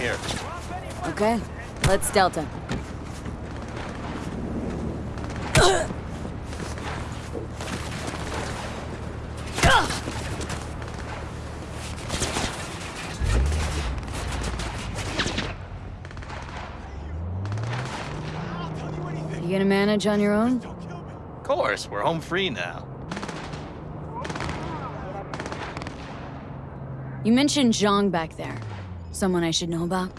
Okay, let's Delta. You gonna manage on your own? Of course, we're home free now. You mentioned Zhang back there. Someone I should know about?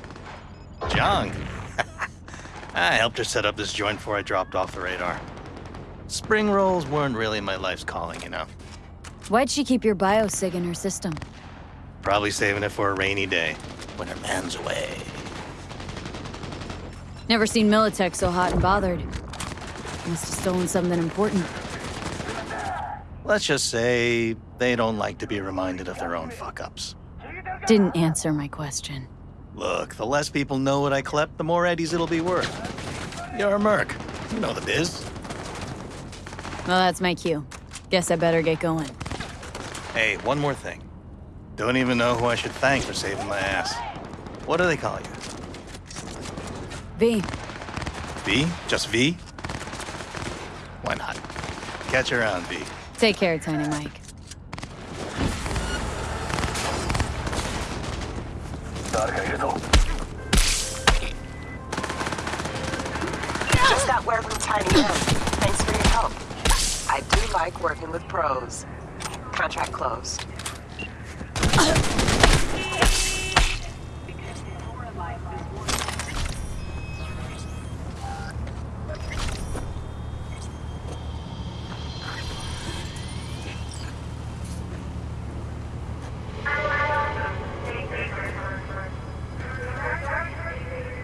Zhang. I helped her set up this joint before I dropped off the radar. Spring rolls weren't really my life's calling, you know. Why'd she keep your biosig in her system? Probably saving it for a rainy day, when her man's away. Never seen Militech so hot and bothered. Must have stolen something important. Let's just say they don't like to be reminded of their own fuck-ups. Didn't answer my question. Look, the less people know what I klept, the more eddies it'll be worth. You're a merc. You know the biz. Well, that's my cue. Guess I better get going. Hey, one more thing. Don't even know who I should thank for saving my ass. What do they call you? V, V? Just V? Why not? Catch you around, V. take care, Tiny Mike. Just got from Tiny. Thanks for your help. I do like working with pros. Contract closed.